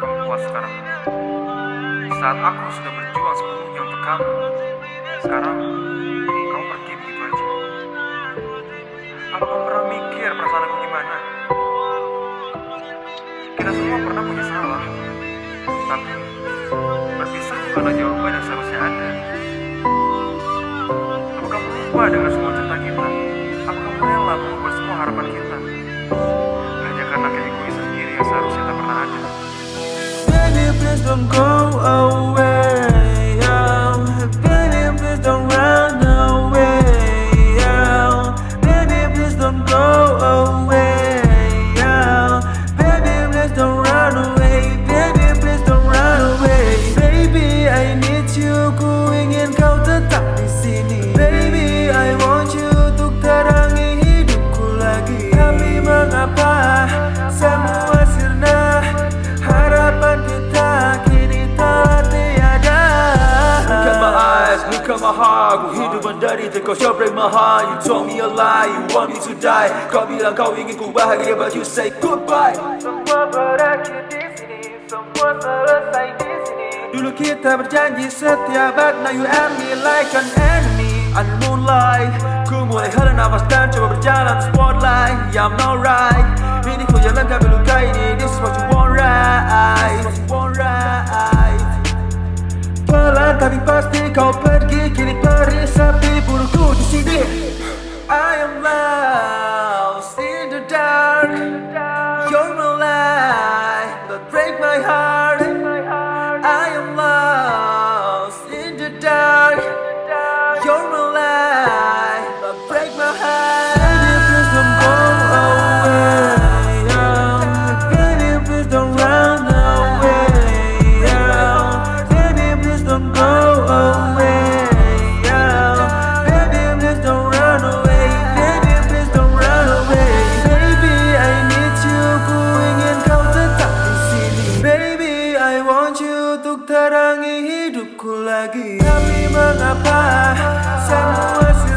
Puas sekarang. Saat aku sudah berjuang sepenuhnya untuk kamu, sekarang kamu pergi begitu aja. Kamu pernah mikir perasaan aku gimana? Kita semua pernah punya salah, tapi berpisah bukanlah jawaban yang seharusnya ada. Apa kamu lupa dengan semua cerita kita? Apa kamu rela mengubah semua harapan kita? I'm gone look at my heart Ku hidup menderita, kau coba break my heart. You told me a lie, you want me to die. Kau bilang kau ingin ku bahagia But you say goodbye. Dulu kita berjanji setia But now you and me like an enemy. Under moonlight Ku mulai hela nafas dan coba berjalan spotlight. Yeah I'm not right. Ini ku jalan tapi luka ini This is what you want right. This is what you want right. Pelan tapi pasti kau pergi hidupku lagi. Tapi mengapa semua